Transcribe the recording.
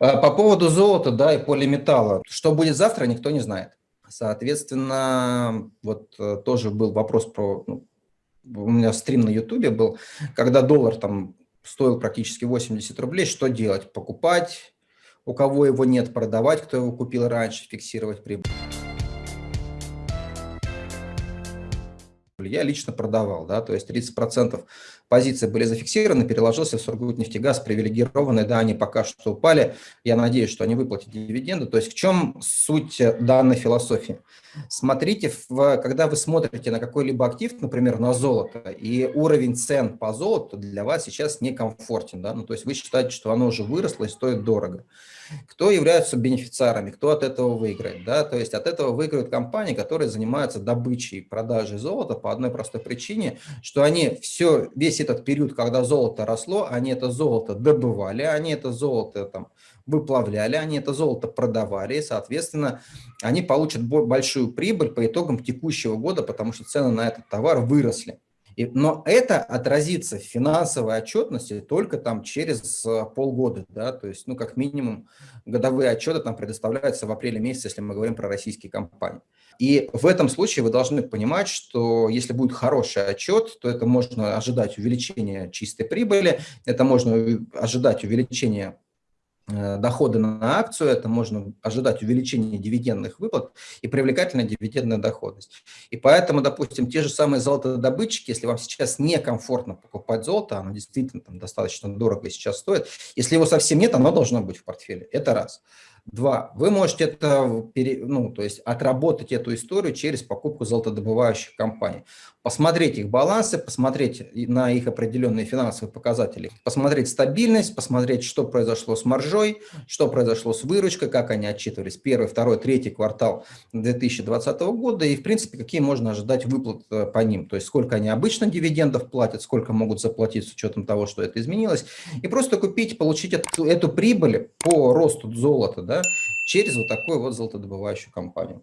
А, по поводу золота, да, и полиметалла. Что будет завтра, никто не знает. Соответственно, вот э, тоже был вопрос про... Ну, у меня стрим на Ютубе был, когда доллар там стоил практически 80 рублей, что делать? Покупать, у кого его нет, продавать, кто его купил раньше, фиксировать прибыль. Я лично продавал, да, то есть 30% позиции были зафиксированы, переложился в Сургутнефтегаз, привилегированные, да, они пока что упали, я надеюсь, что они выплатят дивиденды. То есть в чем суть данной философии? Смотрите, в, когда вы смотрите на какой-либо актив, например, на золото, и уровень цен по золоту для вас сейчас некомфортен, да, ну, то есть вы считаете, что оно уже выросло и стоит дорого. Кто являются бенефициарами, кто от этого выиграет? Да? То есть от этого выиграют компании, которые занимаются добычей и продажей золота по одной простой причине, что они все, весь этот период, когда золото росло, они это золото добывали, они это золото там, выплавляли, они это золото продавали, и, соответственно, они получат большую прибыль по итогам текущего года, потому что цены на этот товар выросли. И, но это отразится в финансовой отчетности только там через э, полгода, да, то есть, ну, как минимум, годовые отчеты там предоставляются в апреле месяце, если мы говорим про российские компании. И в этом случае вы должны понимать, что если будет хороший отчет, то это можно ожидать увеличения чистой прибыли, это можно ожидать увеличения доходы на акцию, это можно ожидать увеличения дивидендных выплат и привлекательная дивидендная доходность. И поэтому, допустим, те же самые золотодобытчики, если вам сейчас некомфортно покупать золото, оно действительно там достаточно дорого сейчас стоит, если его совсем нет, оно должно быть в портфеле. Это раз. Два. Вы можете это, ну, то есть отработать эту историю через покупку золотодобывающих компаний. Посмотреть их балансы, посмотреть на их определенные финансовые показатели, посмотреть стабильность, посмотреть, что произошло с маржой, что произошло с выручкой, как они отчитывались первый, второй, третий квартал 2020 года и, в принципе, какие можно ожидать выплат э, по ним. То есть сколько они обычно дивидендов платят, сколько могут заплатить с учетом того, что это изменилось. И просто купить, получить эту, эту прибыль по росту золота, да, через вот такую вот золотодобывающую компанию.